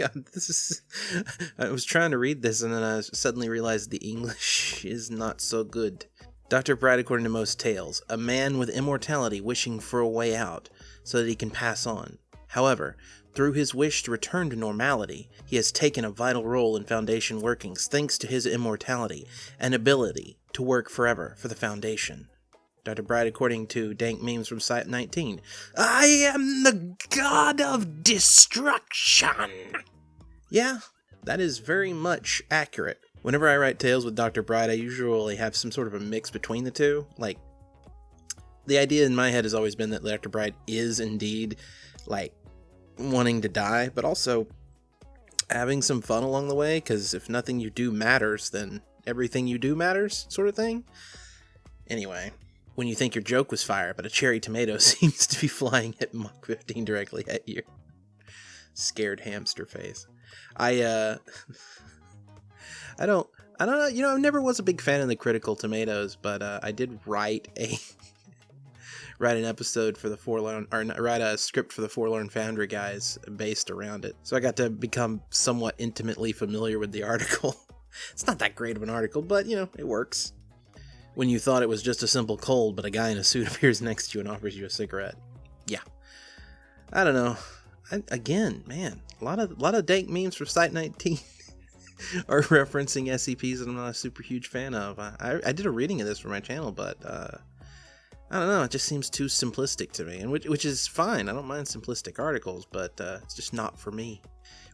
God, this is. I was trying to read this and then I suddenly realized the English is not so good. Dr. Bright, according to most tales, a man with immortality wishing for a way out so that he can pass on. However, through his wish to return to normality, he has taken a vital role in Foundation workings thanks to his immortality and ability to work forever for the Foundation. Dr. Bright, according to Dank Memes from Site 19, I am the god of destruction. Yeah, that is very much accurate. Whenever I write tales with Dr. Bright, I usually have some sort of a mix between the two. Like, the idea in my head has always been that Dr. Bright is indeed, like, wanting to die, but also having some fun along the way, because if nothing you do matters, then everything you do matters, sort of thing. Anyway, when you think your joke was fire, but a cherry tomato seems to be flying at Mach 15 directly at you. Scared hamster face. I, uh. I don't. I don't know. You know, I never was a big fan of the critical tomatoes, but uh, I did write a write an episode for the Forlorn or write a script for the Forlorn Foundry guys based around it. So I got to become somewhat intimately familiar with the article. it's not that great of an article, but you know, it works. When you thought it was just a simple cold, but a guy in a suit appears next to you and offers you a cigarette. Yeah. I don't know. I, again, man, a lot of a lot of dank memes from Site 19 are referencing SCPs that I'm not a super huge fan of. I, I did a reading of this for my channel, but uh, I don't know. It just seems too simplistic to me, and which, which is fine. I don't mind simplistic articles, but uh, it's just not for me.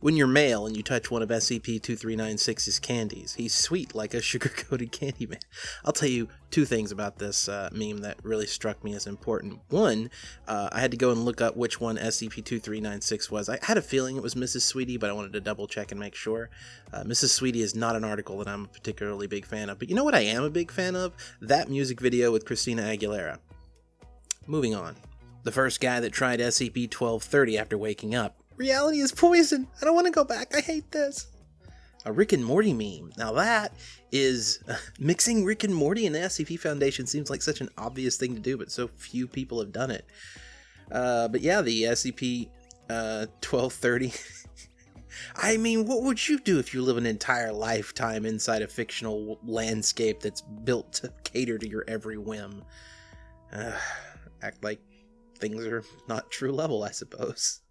When you're male and you touch one of SCP-2396's candies, he's sweet like a sugar-coated candy man. I'll tell you two things about this uh, meme that really struck me as important. One, uh, I had to go and look up which one SCP-2396 was. I had a feeling it was Mrs. Sweetie, but I wanted to double check and make sure. Uh, Mrs. Sweetie is not an article that I'm a particularly big fan of, but you know what I am a big fan of? That music video with Christina Aguilera. Moving on. The first guy that tried SCP-1230 after waking up Reality is poison. I don't want to go back. I hate this. A Rick and Morty meme. Now that is mixing Rick and Morty and the SCP Foundation seems like such an obvious thing to do, but so few people have done it. Uh, but yeah, the SCP uh, 1230. I mean, what would you do if you live an entire lifetime inside a fictional landscape that's built to cater to your every whim? act like things are not true level, I suppose.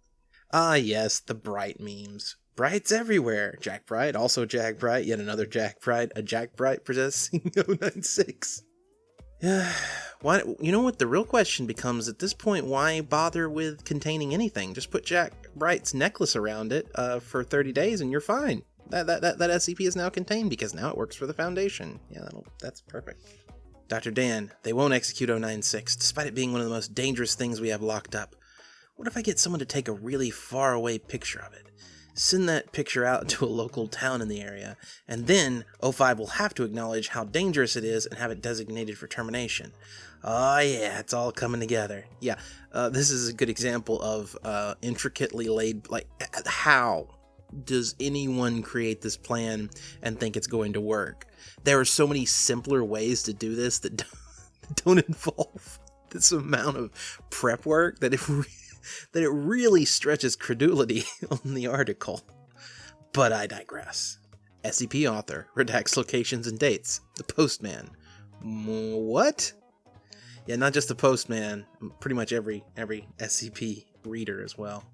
Ah, yes, the Bright memes. Brights everywhere. Jack Bright, also Jack Bright, yet another Jack Bright, a Jack Bright possessing 096. Yeah, why? You know what? The real question becomes at this point: Why bother with containing anything? Just put Jack Bright's necklace around it uh, for 30 days, and you're fine. That, that that that SCP is now contained because now it works for the Foundation. Yeah, that'll, that's perfect. Dr. Dan, they won't execute 096, despite it being one of the most dangerous things we have locked up. What if I get someone to take a really far away picture of it? Send that picture out to a local town in the area, and then O5 will have to acknowledge how dangerous it is and have it designated for termination. Oh yeah, it's all coming together. Yeah, uh, this is a good example of uh, intricately laid, like, how does anyone create this plan and think it's going to work? There are so many simpler ways to do this that don't involve this amount of prep work that if that it really stretches credulity on the article. But I digress. SCP author redacts locations and dates. The postman. What? Yeah, not just the postman, pretty much every every SCP reader as well.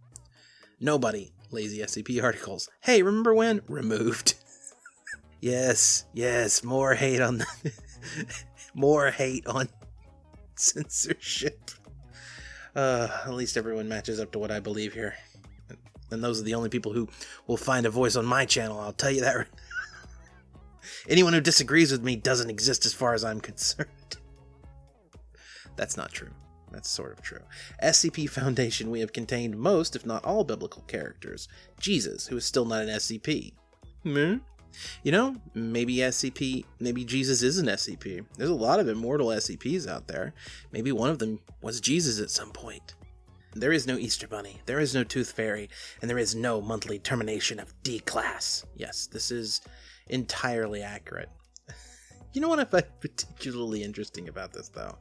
Nobody lazy SCP articles. Hey, remember when? Removed. yes, yes, more hate on the more hate on censorship. Uh, at least everyone matches up to what I believe here. And those are the only people who will find a voice on my channel, I'll tell you that Anyone who disagrees with me doesn't exist as far as I'm concerned. That's not true. That's sort of true. SCP Foundation, we have contained most, if not all, biblical characters. Jesus, who is still not an SCP. Hmm? You know, maybe SCP, maybe Jesus is an SCP. There's a lot of immortal SCPs out there. Maybe one of them was Jesus at some point. There is no Easter Bunny, there is no Tooth Fairy, and there is no monthly termination of D class. Yes, this is entirely accurate. You know what I find particularly interesting about this, though,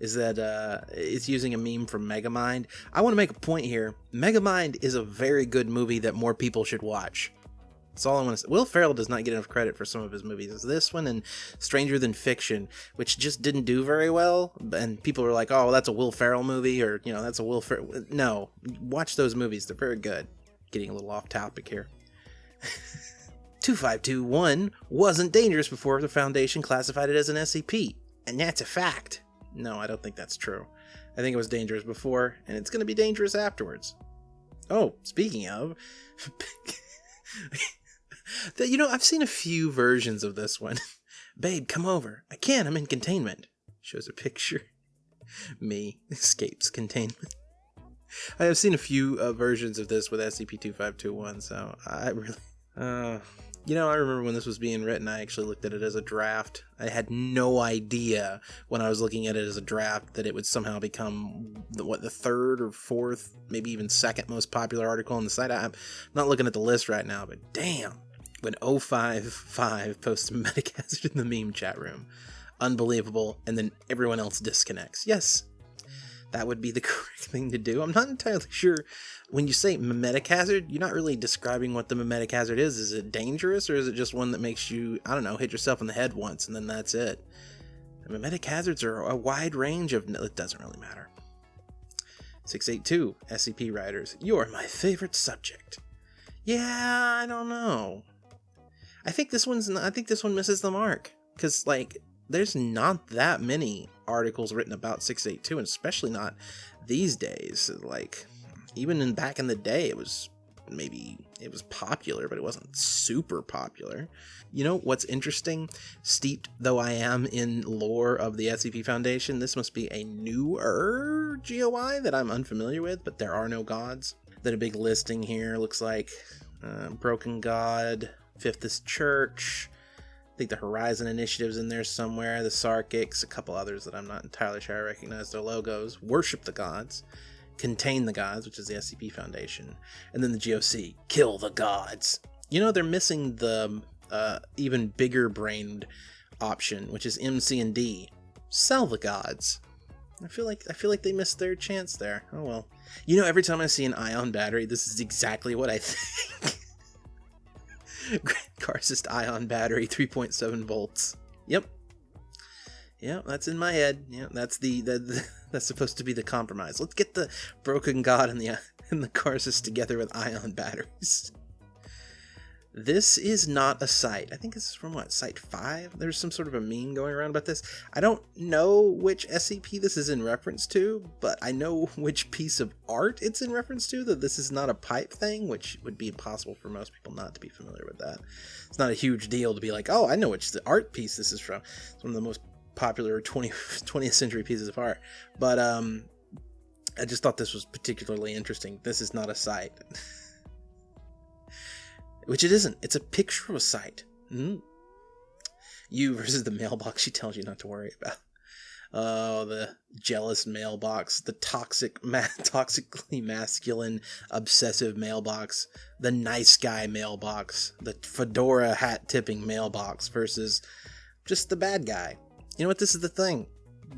is that uh, it's using a meme from Megamind. I want to make a point here. Megamind is a very good movie that more people should watch. That's all I want to say. Will Ferrell does not get enough credit for some of his movies. This one and Stranger Than Fiction, which just didn't do very well. And people are like, oh, that's a Will Ferrell movie, or, you know, that's a Will Ferrell. No, watch those movies. They're very good. Getting a little off topic here. 2521 wasn't dangerous before the Foundation classified it as an SCP. And that's a fact. No, I don't think that's true. I think it was dangerous before, and it's going to be dangerous afterwards. Oh, speaking of. you know, I've seen a few versions of this one. Babe, come over. I can't, I'm in containment. Shows a picture. Me escapes containment. I have seen a few uh, versions of this with SCP-2521, so I really... Uh, you know, I remember when this was being written, I actually looked at it as a draft. I had no idea when I was looking at it as a draft that it would somehow become the, what the third or fourth, maybe even second most popular article on the site. I'm not looking at the list right now, but damn, when 055 posts memetic hazard in the meme chat room, unbelievable, and then everyone else disconnects. Yes, that would be the correct thing to do. I'm not entirely sure. When you say mimetic hazard, you're not really describing what the mimetic hazard is. Is it dangerous or is it just one that makes you, I don't know, hit yourself in the head once and then that's it? mimetic hazards are a wide range of. It doesn't really matter. 682 SCP writers, you're my favorite subject. Yeah, I don't know. I think this one's. I think this one misses the mark because like there's not that many articles written about 682 and especially not these days. Like even in back in the day it was maybe it was popular but it wasn't super popular. You know what's interesting? Steeped though i am in lore of the scp foundation this must be a newer goi that i'm unfamiliar with but there are no gods. Then a big listing here looks like uh, broken god fifth is church I think the Horizon Initiative's in there somewhere, the Sarkics, a couple others that I'm not entirely sure I recognize their logos. Worship the gods, contain the gods, which is the SCP Foundation, and then the GOC, kill the gods. You know, they're missing the uh, even bigger brained option, which is MC and D, sell the gods. I feel like I feel like they missed their chance there. Oh well. You know, every time I see an ion battery, this is exactly what I think. Karcist ion battery, 3.7 volts. Yep. Yeah, that's in my head. Yeah, that's the, the, the, that's supposed to be the compromise. Let's get the broken god and the and the Karcist together with ion batteries. This is not a site. I think this is from what, site 5? There's some sort of a meme going around about this. I don't know which SCP this is in reference to, but I know which piece of art it's in reference to, that this is not a pipe thing, which would be impossible for most people not to be familiar with that. It's not a huge deal to be like, oh, I know which the art piece this is from. It's one of the most popular 20, 20th century pieces of art. But um, I just thought this was particularly interesting. This is not a site. Which it isn't. It's a picture of a site. Mm. You versus the mailbox she tells you not to worry about. Oh, the jealous mailbox, the toxic, ma- toxically masculine, obsessive mailbox, the nice guy mailbox, the fedora hat tipping mailbox versus just the bad guy. You know what? This is the thing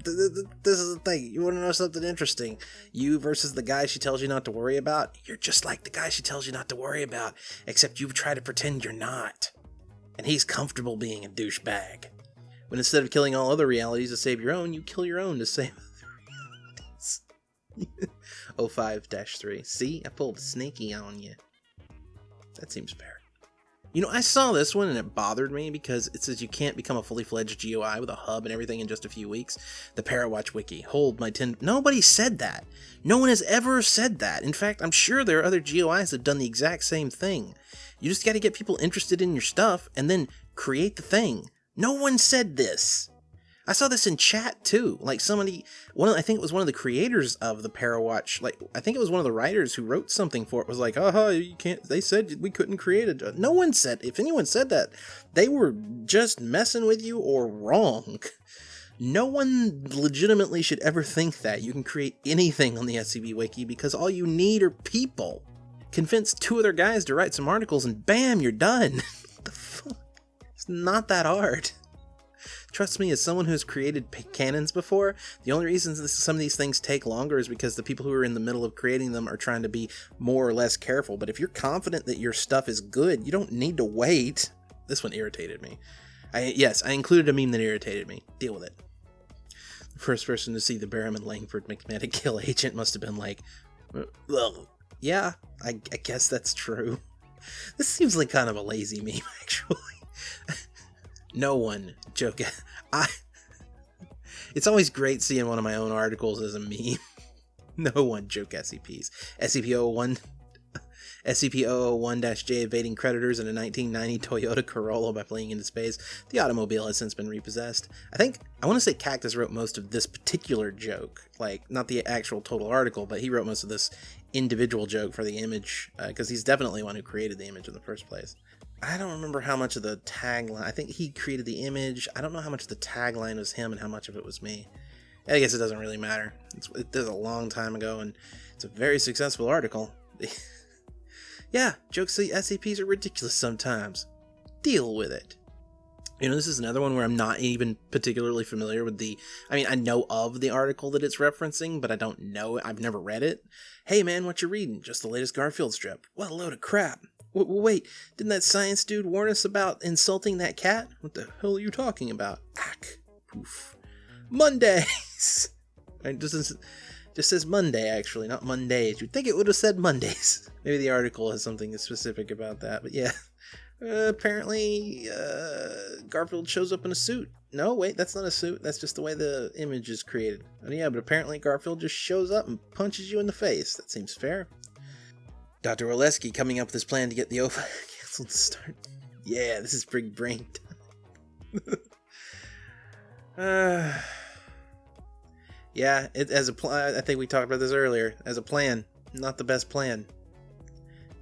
this is the thing. You want to know something interesting? You versus the guy she tells you not to worry about, you're just like the guy she tells you not to worry about, except you try to pretend you're not. And he's comfortable being a douchebag. When instead of killing all other realities to save your own, you kill your own to save other realities. 05 3. See, I pulled a on you. That seems fair. You know, I saw this one and it bothered me because it says you can't become a fully fledged GOI with a hub and everything in just a few weeks. The Parawatch wiki. Hold my 10. Nobody said that. No one has ever said that. In fact, I'm sure there are other GOIs that have done the exact same thing. You just got to get people interested in your stuff and then create the thing. No one said this. I saw this in chat too. Like somebody, one of, I think it was one of the creators of the Parawatch. Like I think it was one of the writers who wrote something for it. Was like, uh-huh, you can't. They said we couldn't create it. No one said. If anyone said that, they were just messing with you or wrong. No one legitimately should ever think that you can create anything on the SCP Wiki because all you need are people. Convince two other guys to write some articles and bam, you're done. the fuck? It's not that hard. Trust me, as someone who's created canons before, the only reason some of these things take longer is because the people who are in the middle of creating them are trying to be more or less careful. But if you're confident that your stuff is good, you don't need to wait. This one irritated me. I yes, I included a meme that irritated me. Deal with it. The first person to see the Barrowman Langford McMahon kill agent must have been like, uh, well, yeah, I, I guess that's true. This seems like kind of a lazy meme, actually. No one joke. I. It's always great seeing one of my own articles as a meme. no one joke SCPs. SCP-001 SCP-001-J evading creditors in a 1990 Toyota Corolla by fleeing into space. The automobile has since been repossessed. I think, I want to say Cactus wrote most of this particular joke. Like, not the actual total article, but he wrote most of this individual joke for the image, because uh, he's definitely one who created the image in the first place. I don't remember how much of the tagline, I think he created the image. I don't know how much of the tagline was him and how much of it was me. I guess it doesn't really matter. It's, it was a long time ago, and it's a very successful article. Yeah, jokes the SCPs are ridiculous sometimes. Deal with it. You know, this is another one where I'm not even particularly familiar with the. I mean, I know of the article that it's referencing, but I don't know. I've never read it. Hey man, what you reading? Just the latest Garfield strip. What a load of crap. W- wait, didn't that science dude warn us about insulting that cat? What the hell are you talking about? Ack. Poof. Mondays! It doesn't just says Monday, actually, not Mondays. You'd think it would have said Mondays. Maybe the article has something specific about that, but yeah. Uh, apparently, uh, Garfield shows up in a suit. No, wait, that's not a suit. That's just the way the image is created. And yeah, but apparently Garfield just shows up and punches you in the face. That seems fair. Dr. Oleski coming up with his plan to get the OFA canceled to start. Yeah, this is big brain uh, yeah, it, as a plan, I think we talked about this earlier. As a plan, not the best plan.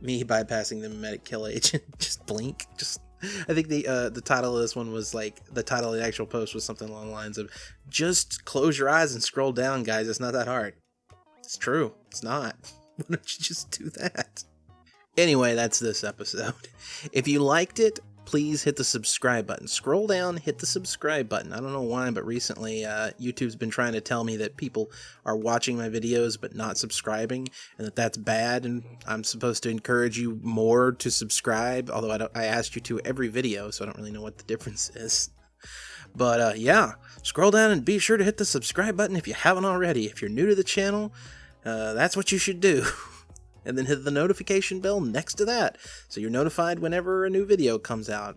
Me bypassing the memetic kill agent, just blink. Just, I think the uh, the title of this one was like the title of the actual post was something along the lines of, "Just close your eyes and scroll down, guys. It's not that hard." It's true. It's not. Why don't you just do that? Anyway, that's this episode. If you liked it, please hit the subscribe button. Scroll down, hit the subscribe button. I don't know why, but recently uh, YouTube's been trying to tell me that people are watching my videos but not subscribing, and that that's bad. And I'm supposed to encourage you more to subscribe. Although I, I asked you to every video, so I don't really know what the difference is. But uh, yeah, scroll down and be sure to hit the subscribe button if you haven't already. If you're new to the channel, uh, that's what you should do. and then hit the notification bell next to that so you're notified whenever a new video comes out.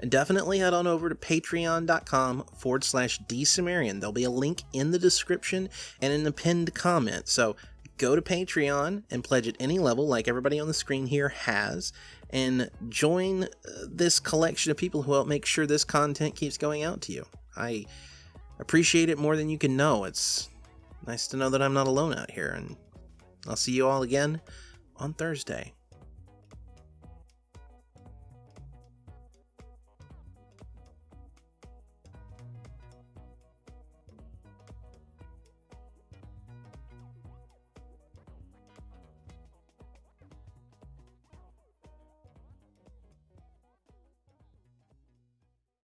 And definitely head on over to patreon.com forward slash dsumerian. There'll be a link in the description and in the pinned comment. So go to Patreon and pledge at any level, like everybody on the screen here has, and join uh, this collection of people who help make sure this content keeps going out to you. I appreciate it more than you can know. It's nice to know that I'm not alone out here, and I'll see you all again on Thursday.